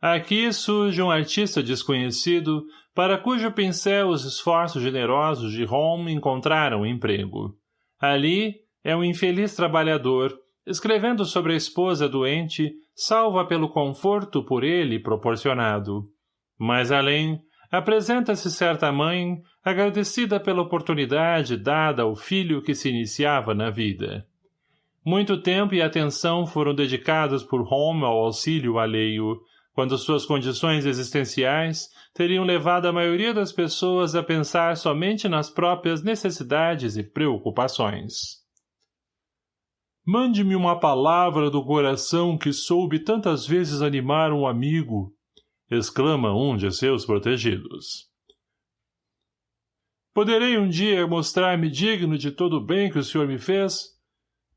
Aqui surge um artista desconhecido para cujo pincel os esforços generosos de Home encontraram emprego. Ali é um infeliz trabalhador, escrevendo sobre a esposa doente, salva pelo conforto por ele proporcionado. Mais além, apresenta-se certa mãe, agradecida pela oportunidade dada ao filho que se iniciava na vida. Muito tempo e atenção foram dedicados por Home ao auxílio alheio, quando suas condições existenciais teriam levado a maioria das pessoas a pensar somente nas próprias necessidades e preocupações. Mande-me uma palavra do coração que soube tantas vezes animar um amigo, exclama um de seus protegidos. Poderei um dia mostrar-me digno de todo o bem que o senhor me fez?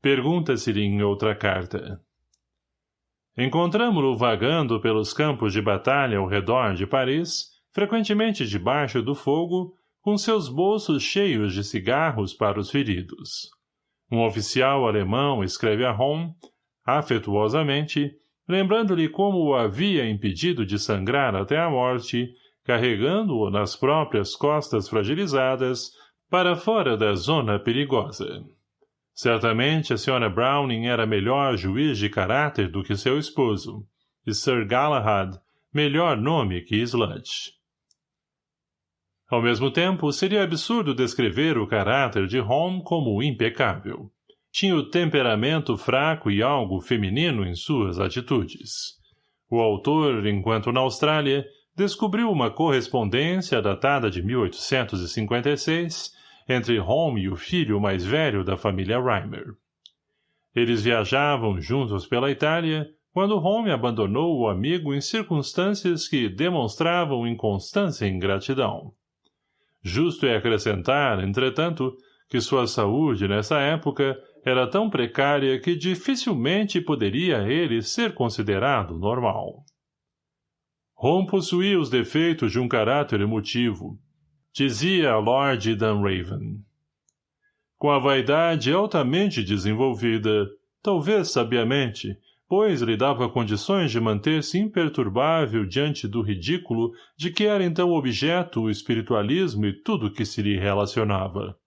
Pergunta-se-lhe em outra carta. Encontramo-lo vagando pelos campos de batalha ao redor de Paris, frequentemente debaixo do fogo, com seus bolsos cheios de cigarros para os feridos. Um oficial alemão escreve a Home, afetuosamente, lembrando-lhe como o havia impedido de sangrar até a morte, carregando-o nas próprias costas fragilizadas para fora da zona perigosa. Certamente a Sra. Browning era melhor juiz de caráter do que seu esposo, e Sir Galahad melhor nome que Sludge. Ao mesmo tempo, seria absurdo descrever o caráter de Home como impecável tinha o temperamento fraco e algo feminino em suas atitudes. O autor, enquanto na Austrália, descobriu uma correspondência datada de 1856 entre Home e o filho mais velho da família Reimer. Eles viajavam juntos pela Itália quando Home abandonou o amigo em circunstâncias que demonstravam inconstância e ingratidão. Justo é acrescentar, entretanto, que sua saúde, nessa época, era tão precária que dificilmente poderia ele ser considerado normal. Ron possuía os defeitos de um caráter emotivo, dizia Lord Dunraven. Com a vaidade altamente desenvolvida, talvez sabiamente, pois lhe dava condições de manter-se imperturbável diante do ridículo de que era então objeto o espiritualismo e tudo que se lhe relacionava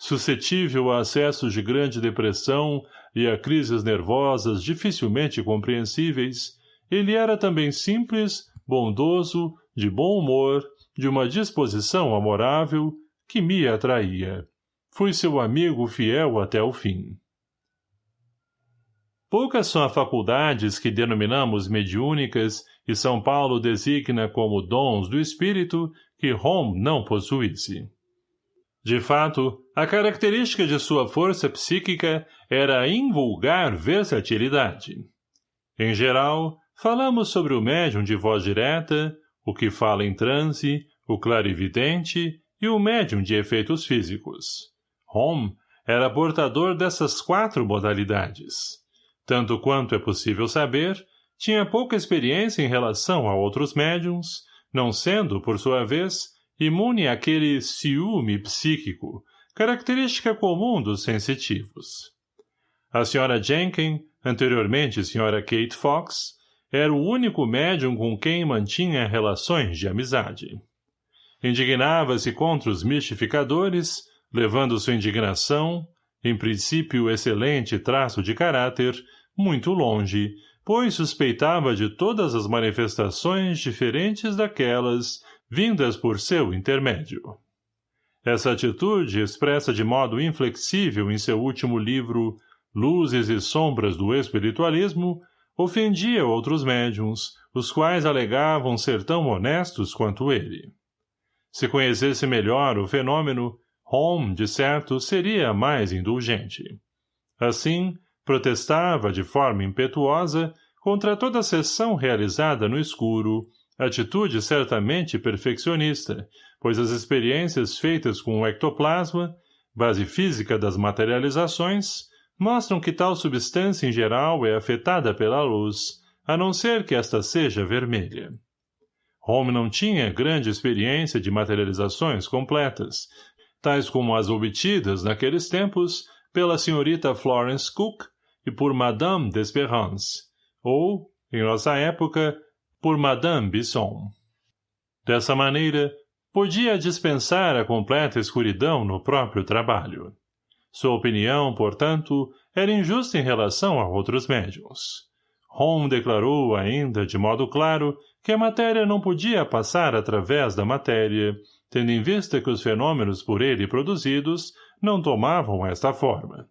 suscetível a acessos de grande depressão e a crises nervosas dificilmente compreensíveis, ele era também simples, bondoso, de bom humor, de uma disposição amorável, que me atraía. Fui seu amigo fiel até o fim. Poucas são as faculdades que denominamos mediúnicas e São Paulo designa como dons do espírito que Home não possuísse. De fato, a característica de sua força psíquica era a invulgar versatilidade. Em geral, falamos sobre o médium de voz direta, o que fala em transe, o clarividente e o médium de efeitos físicos. Home era portador dessas quatro modalidades. Tanto quanto é possível saber, tinha pouca experiência em relação a outros médiums, não sendo, por sua vez, imune àquele ciúme psíquico, característica comum dos sensitivos. A Sra. Jenkins, anteriormente Sra. Kate Fox, era o único médium com quem mantinha relações de amizade. Indignava-se contra os mistificadores, levando sua indignação, em princípio excelente traço de caráter, muito longe, pois suspeitava de todas as manifestações diferentes daquelas vindas por seu intermédio. Essa atitude, expressa de modo inflexível em seu último livro Luzes e Sombras do Espiritualismo, ofendia outros médiums, os quais alegavam ser tão honestos quanto ele. Se conhecesse melhor o fenômeno, Home, de certo, seria mais indulgente. Assim, protestava de forma impetuosa contra toda sessão realizada no escuro, atitude certamente perfeccionista, pois as experiências feitas com o ectoplasma, base física das materializações, mostram que tal substância em geral é afetada pela luz, a não ser que esta seja vermelha. Home não tinha grande experiência de materializações completas, tais como as obtidas naqueles tempos pela senhorita Florence Cook e por Madame d'Espérance, ou, em nossa época, por Madame Bisson. Dessa maneira, podia dispensar a completa escuridão no próprio trabalho. Sua opinião, portanto, era injusta em relação a outros médiums. Home declarou ainda, de modo claro, que a matéria não podia passar através da matéria, tendo em vista que os fenômenos por ele produzidos não tomavam esta forma.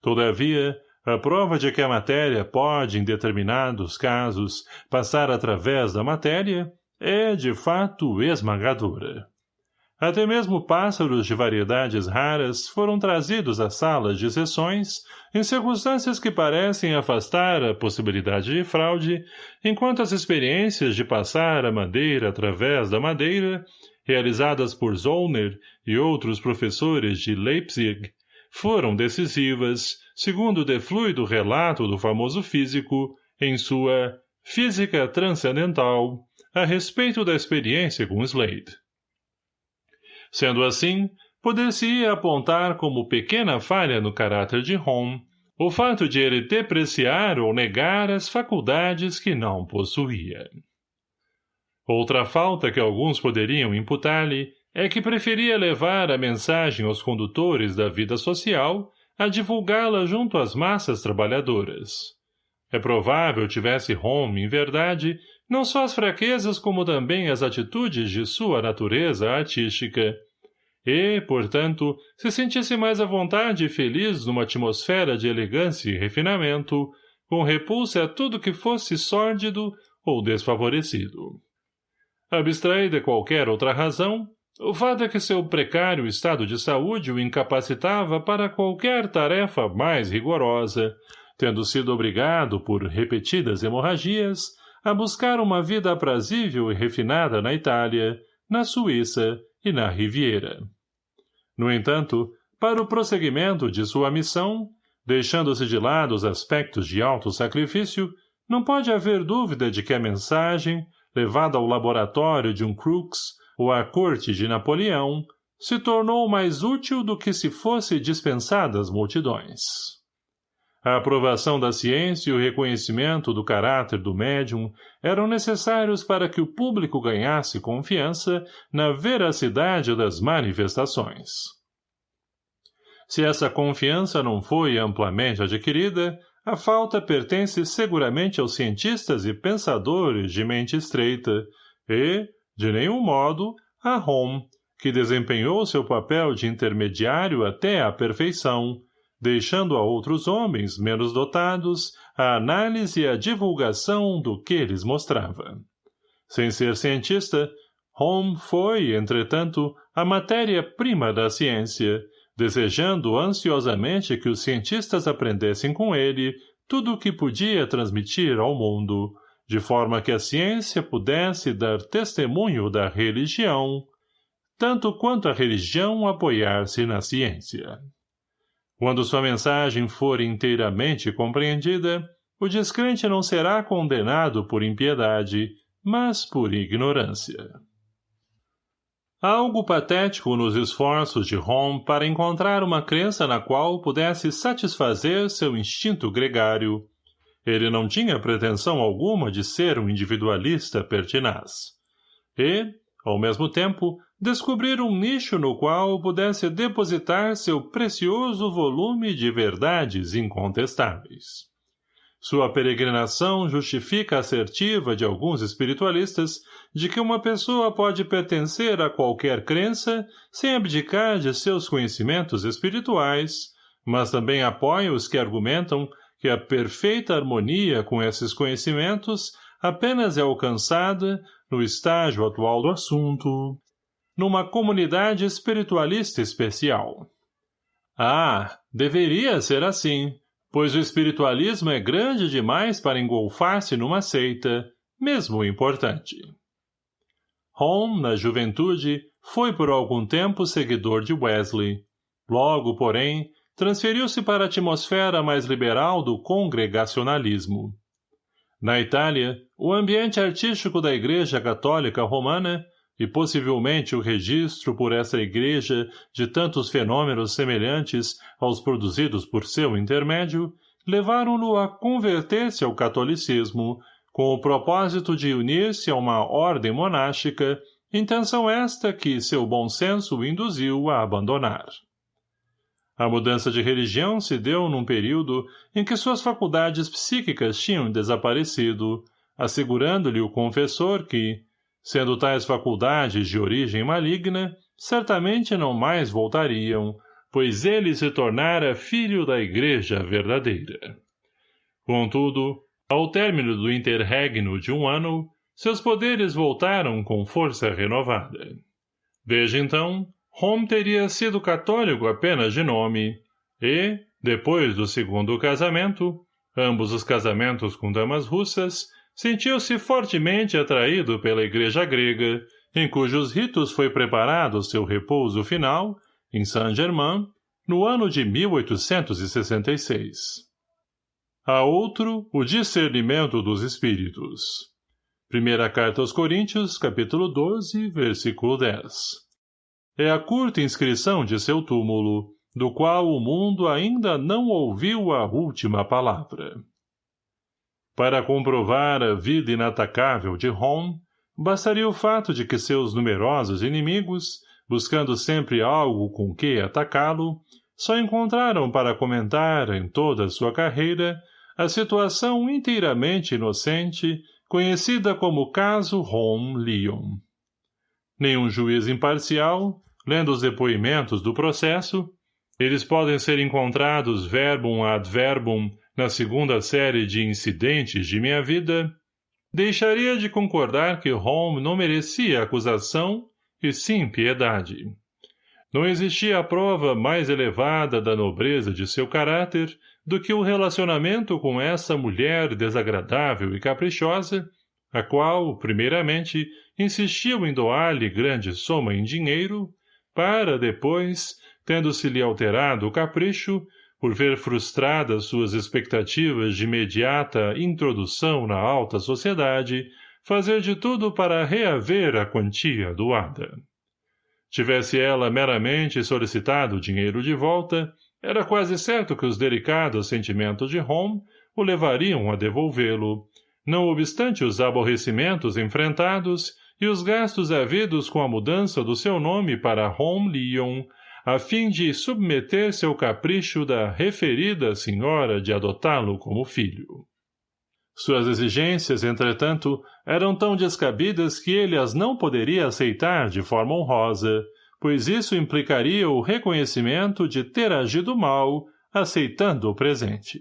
Todavia, a prova de que a matéria pode, em determinados casos, passar através da matéria é, de fato, esmagadora. Até mesmo pássaros de variedades raras foram trazidos às salas de sessões em circunstâncias que parecem afastar a possibilidade de fraude, enquanto as experiências de passar a madeira através da madeira, realizadas por Zollner e outros professores de Leipzig, foram decisivas, segundo o defluido relato do famoso físico, em sua Física Transcendental, a respeito da experiência com Slade. Sendo assim, poder-se-ia apontar como pequena falha no caráter de Home o fato de ele depreciar ou negar as faculdades que não possuía. Outra falta que alguns poderiam imputar-lhe é que preferia levar a mensagem aos condutores da vida social a divulgá-la junto às massas trabalhadoras. É provável tivesse Home, em verdade, não só as fraquezas como também as atitudes de sua natureza artística, e, portanto, se sentisse mais à vontade e feliz numa atmosfera de elegância e refinamento, com repulsa a tudo que fosse sórdido ou desfavorecido. Abstraída qualquer outra razão, o fato é que seu precário estado de saúde o incapacitava para qualquer tarefa mais rigorosa, tendo sido obrigado, por repetidas hemorragias, a buscar uma vida aprazível e refinada na Itália, na Suíça e na Riviera. No entanto, para o prosseguimento de sua missão, deixando-se de lado os aspectos de alto sacrifício, não pode haver dúvida de que a mensagem, levada ao laboratório de um Crookes ou à corte de Napoleão, se tornou mais útil do que se fosse dispensada às multidões. A aprovação da ciência e o reconhecimento do caráter do médium eram necessários para que o público ganhasse confiança na veracidade das manifestações. Se essa confiança não foi amplamente adquirida, a falta pertence seguramente aos cientistas e pensadores de mente estreita e, de nenhum modo, a Home, que desempenhou seu papel de intermediário até à perfeição, deixando a outros homens menos dotados a análise e a divulgação do que lhes mostrava. Sem ser cientista, Home foi, entretanto, a matéria-prima da ciência, desejando ansiosamente que os cientistas aprendessem com ele tudo o que podia transmitir ao mundo, de forma que a ciência pudesse dar testemunho da religião, tanto quanto a religião apoiar-se na ciência. Quando sua mensagem for inteiramente compreendida, o descrente não será condenado por impiedade, mas por ignorância. Há algo patético nos esforços de Hom para encontrar uma crença na qual pudesse satisfazer seu instinto gregário. Ele não tinha pretensão alguma de ser um individualista pertinaz. E, ao mesmo tempo, descobrir um nicho no qual pudesse depositar seu precioso volume de verdades incontestáveis. Sua peregrinação justifica a assertiva de alguns espiritualistas de que uma pessoa pode pertencer a qualquer crença sem abdicar de seus conhecimentos espirituais, mas também apoia os que argumentam que a perfeita harmonia com esses conhecimentos apenas é alcançada, no estágio atual do assunto, numa comunidade espiritualista especial. Ah, deveria ser assim, pois o espiritualismo é grande demais para engolfar-se numa seita, mesmo importante. Home, na juventude, foi por algum tempo seguidor de Wesley. Logo, porém, transferiu-se para a atmosfera mais liberal do congregacionalismo. Na Itália, o ambiente artístico da Igreja Católica Romana e possivelmente o registro por essa igreja de tantos fenômenos semelhantes aos produzidos por seu intermédio, levaram-no a converter-se ao catolicismo, com o propósito de unir-se a uma ordem monástica, intenção esta que seu bom senso o induziu a abandonar. A mudança de religião se deu num período em que suas faculdades psíquicas tinham desaparecido, assegurando-lhe o confessor que, sendo tais faculdades de origem maligna, certamente não mais voltariam, pois ele se tornara filho da igreja verdadeira. Contudo, ao término do interregno de um ano, seus poderes voltaram com força renovada. Desde então, Home teria sido católico apenas de nome, e, depois do segundo casamento, ambos os casamentos com damas russas, sentiu-se fortemente atraído pela igreja grega, em cujos ritos foi preparado seu repouso final, em Saint-Germain, no ano de 1866. A outro, o discernimento dos espíritos. Primeira carta aos Coríntios, capítulo 12, versículo 10. É a curta inscrição de seu túmulo, do qual o mundo ainda não ouviu a última palavra. Para comprovar a vida inatacável de Hom, bastaria o fato de que seus numerosos inimigos, buscando sempre algo com que atacá-lo, só encontraram para comentar em toda sua carreira a situação inteiramente inocente, conhecida como caso Hom Leon. Nenhum juiz imparcial, Lendo os depoimentos do processo, eles podem ser encontrados verbum ad verbum na segunda série de incidentes de minha vida, deixaria de concordar que Holmes não merecia acusação e sim piedade. Não existia prova mais elevada da nobreza de seu caráter do que o relacionamento com essa mulher desagradável e caprichosa, a qual, primeiramente, insistiu em doar-lhe grande soma em dinheiro para, depois, tendo-se-lhe alterado o capricho, por ver frustradas suas expectativas de imediata introdução na alta sociedade, fazer de tudo para reaver a quantia doada. Tivesse ela meramente solicitado o dinheiro de volta, era quase certo que os delicados sentimentos de Home o levariam a devolvê-lo, não obstante os aborrecimentos enfrentados e os gastos havidos com a mudança do seu nome para Home Leon, a fim de submeter-se ao capricho da referida senhora de adotá-lo como filho. Suas exigências, entretanto, eram tão descabidas que ele as não poderia aceitar de forma honrosa, pois isso implicaria o reconhecimento de ter agido mal, aceitando o presente.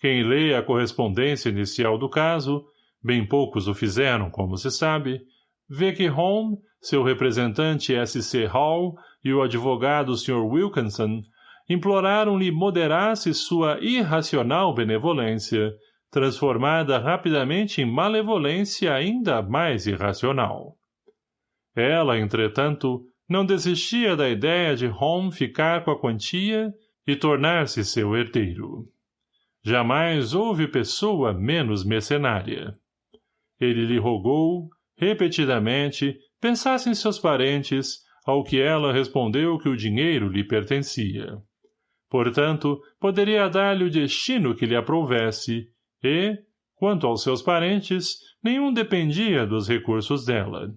Quem lê a correspondência inicial do caso bem poucos o fizeram, como se sabe, vê que Home, seu representante S.C. Hall e o advogado Sr. Wilkinson imploraram-lhe moderasse sua irracional benevolência, transformada rapidamente em malevolência ainda mais irracional. Ela, entretanto, não desistia da ideia de Home ficar com a quantia e tornar-se seu herdeiro. Jamais houve pessoa menos mercenária. Ele lhe rogou, repetidamente, pensasse em seus parentes, ao que ela respondeu que o dinheiro lhe pertencia. Portanto, poderia dar-lhe o destino que lhe aprovesse, e, quanto aos seus parentes, nenhum dependia dos recursos dela.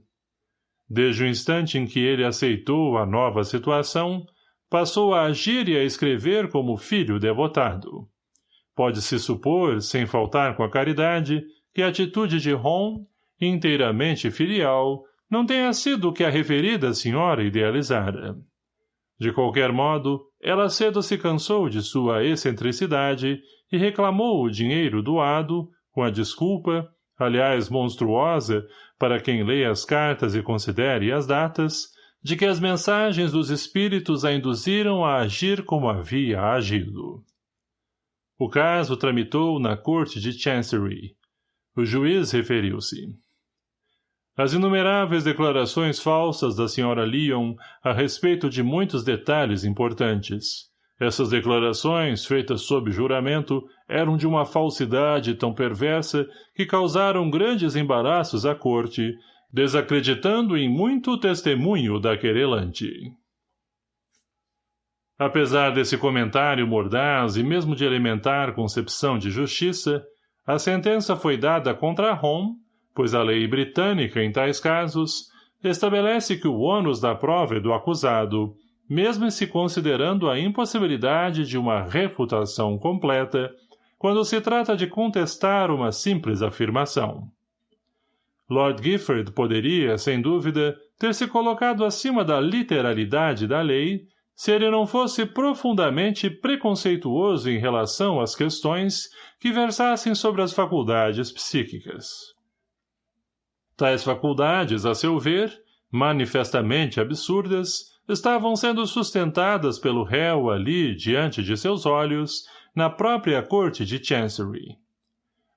Desde o instante em que ele aceitou a nova situação, passou a agir e a escrever como filho devotado. Pode-se supor, sem faltar com a caridade, que a atitude de Ron, inteiramente filial, não tenha sido o que a referida senhora idealizara. De qualquer modo, ela cedo se cansou de sua excentricidade e reclamou o dinheiro doado, com a desculpa, aliás monstruosa, para quem lê as cartas e considere as datas, de que as mensagens dos espíritos a induziram a agir como havia agido. O caso tramitou na corte de Chancery. O juiz referiu-se. As inumeráveis declarações falsas da senhora Lyon a respeito de muitos detalhes importantes. Essas declarações, feitas sob juramento, eram de uma falsidade tão perversa que causaram grandes embaraços à corte, desacreditando em muito o testemunho da querelante. Apesar desse comentário mordaz e mesmo de elementar concepção de justiça, a sentença foi dada contra Home, pois a lei britânica, em tais casos, estabelece que o ônus da prova é do acusado, mesmo se considerando a impossibilidade de uma refutação completa, quando se trata de contestar uma simples afirmação. Lord Gifford poderia, sem dúvida, ter se colocado acima da literalidade da lei se ele não fosse profundamente preconceituoso em relação às questões que versassem sobre as faculdades psíquicas. Tais faculdades, a seu ver, manifestamente absurdas, estavam sendo sustentadas pelo réu ali diante de seus olhos, na própria corte de Chancery.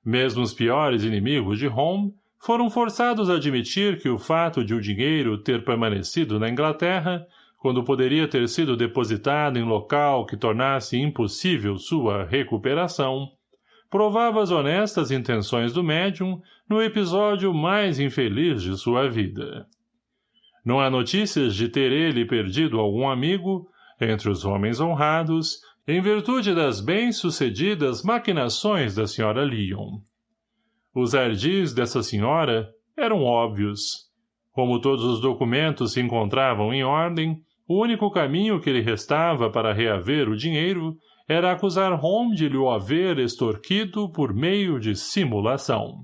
Mesmo os piores inimigos de Home foram forçados a admitir que o fato de o dinheiro ter permanecido na Inglaterra quando poderia ter sido depositado em local que tornasse impossível sua recuperação, provava as honestas intenções do médium no episódio mais infeliz de sua vida. Não há notícias de ter ele perdido algum amigo, entre os homens honrados, em virtude das bem-sucedidas maquinações da senhora Lyon. Os ardis dessa senhora eram óbvios. Como todos os documentos se encontravam em ordem, o único caminho que lhe restava para reaver o dinheiro era acusar Holmes de lhe o haver extorquido por meio de simulação.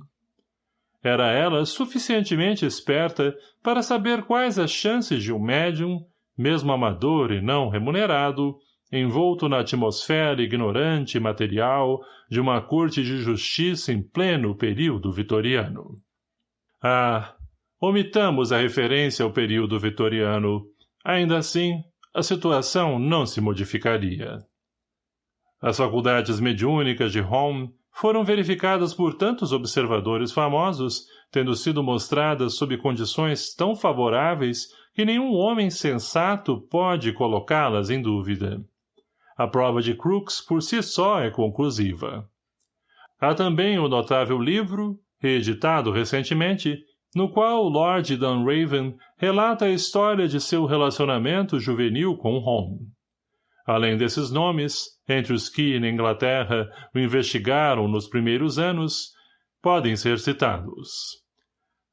Era ela suficientemente esperta para saber quais as chances de um médium, mesmo amador e não remunerado, envolto na atmosfera ignorante e material de uma corte de justiça em pleno período vitoriano. Ah, omitamos a referência ao período vitoriano, Ainda assim, a situação não se modificaria. As faculdades mediúnicas de Home foram verificadas por tantos observadores famosos, tendo sido mostradas sob condições tão favoráveis que nenhum homem sensato pode colocá-las em dúvida. A prova de Crookes por si só é conclusiva. Há também o notável livro, reeditado recentemente, no qual Lord Dunraven relata a história de seu relacionamento juvenil com Home. Além desses nomes, entre os que, na Inglaterra, o investigaram nos primeiros anos, podem ser citados.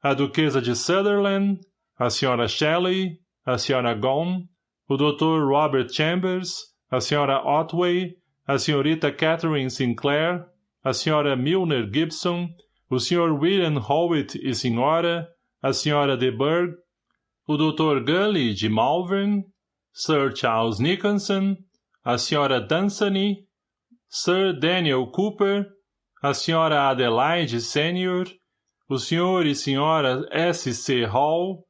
A Duquesa de Sutherland, a Sra. Shelley, a Sra. Gone, o Dr. Robert Chambers, a Sra. Otway, a Srta. Catherine Sinclair, a Sra. Milner Gibson o Sr. William Howitt e Sra., a Sra. de Burgh, o Dr. Gully de Malvern, Sir Charles Nicholson, a Sra. Dunsany, Sir Daniel Cooper, a Sra. Adelaide Senior, o Sr. e Sra. S. C. Hall,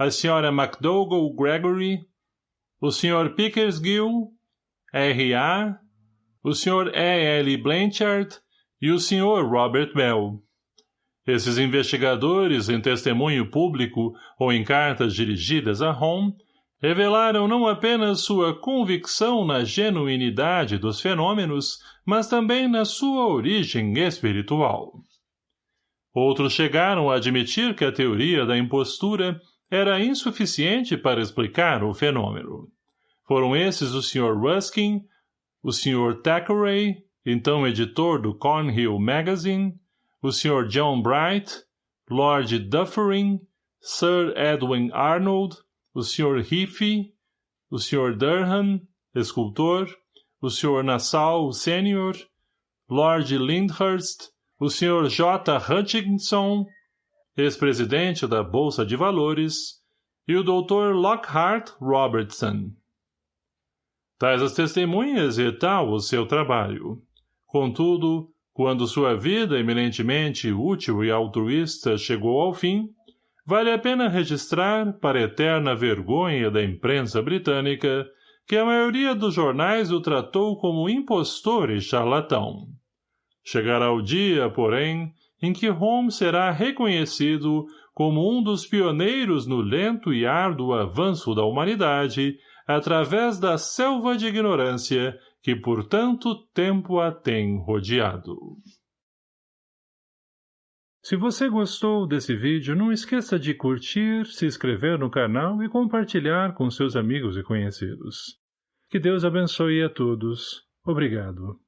a Sra. MacDougall Gregory, o Sr. Pickersgill, R.A., o Sr. E. L. Blanchard e o Sr. Robert Bell. Esses investigadores, em testemunho público ou em cartas dirigidas a Home, revelaram não apenas sua convicção na genuinidade dos fenômenos, mas também na sua origem espiritual. Outros chegaram a admitir que a teoria da impostura era insuficiente para explicar o fenômeno. Foram esses o Sr. Ruskin, o Sr. Thackeray, então editor do Cornhill Magazine, o Sr. John Bright, Lord Dufferin, Sir Edwin Arnold, o Sr. Heafy, o Sr. Durham, escultor, o Sr. Nassau Sênior, Lord Lyndhurst, o Sr. J. Hutchinson, ex-presidente da Bolsa de Valores, e o Dr. Lockhart Robertson. Tais as testemunhas e tal o seu trabalho. Contudo, Quando sua vida eminentemente útil e altruísta chegou ao fim, vale a pena registrar, para eterna vergonha da imprensa britânica, que a maioria dos jornais o tratou como impostor e charlatão. Chegará o dia, porém, em que Holmes será reconhecido como um dos pioneiros no lento e árduo avanço da humanidade através da selva de ignorância que por tanto tempo a tem rodeado. Se você gostou desse vídeo, não esqueça de curtir, se inscrever no canal e compartilhar com seus amigos e conhecidos. Que Deus abençoe a todos. Obrigado.